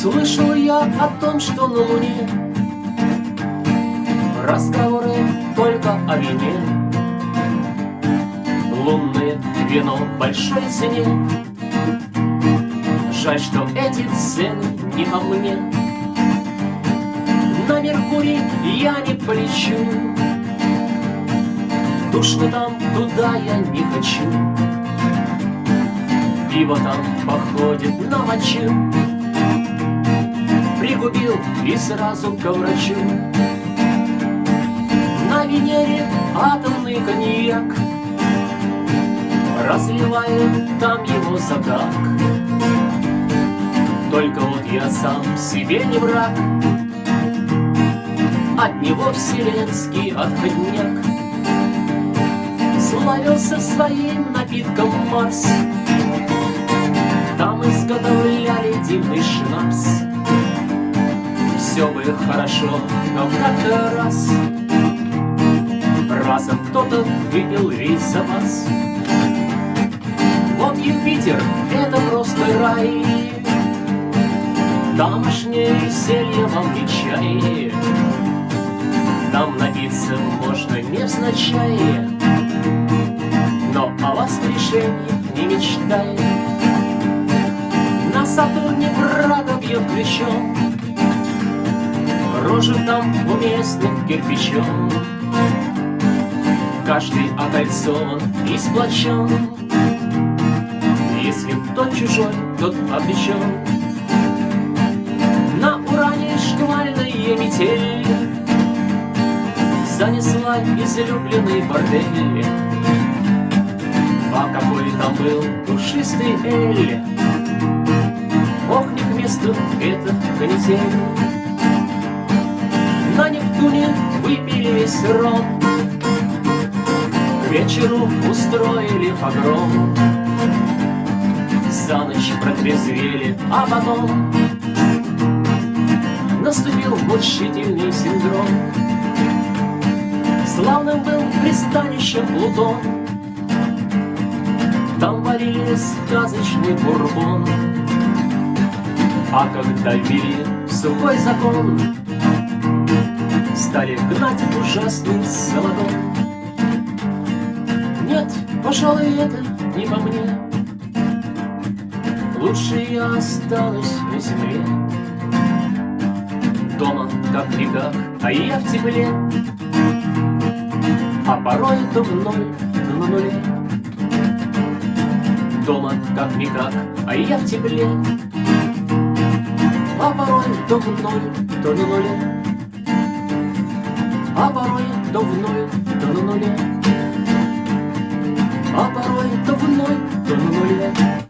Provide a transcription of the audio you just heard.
Слышал я о том, что на Луне Разговоры только о вине. Лунное вино большой цене. Жаль, что эти цены не по мне. На Меркурий я не полечу. Душно там, туда я не хочу. Пиво там походит на мочу Пригубил и сразу к врачу. На Венере атомный коньяк Разливает там его закак Только вот я сам себе не враг От него вселенский отходняк. Славился своим напитком Марс Там изготовляли дивный шнапс Бы хорошо, но как-то раз Разом кто-то выпил весь запас. Вот Юпитер — это просто рай. Тамошнее веселье вам не чай Там напиться можно невзначай. Но о воскрешении не мечтай. На Сатурне Прага бьет ключом Рожи там уместных кирпичом. Каждый окольцован и сплочен. Если кто чужой, тот обречен. На уране шквальная метель Занесла излюбленный бордель. А какой там был душистый эль? Ох, не к месту эта канитель весь ром К вечеру устроили погром. За ночь протрезвели, а потом Наступил мучительный синдром. Славным был пристанищем Плутон. Там варили сказочный бурбон. А когда ввели сухой закон Стали гнать ужасный золотой Нет, пожалуй, это не по мне. Лучше я останусь на земле. Дома, как веках, а я в тепле. А порой то в ноль, то на нуле. Дома, как веках, а я в тепле. А порой то в ноль, то на нуле А порой то в ноль, то на нуле. А порой то в ноль, то на нуле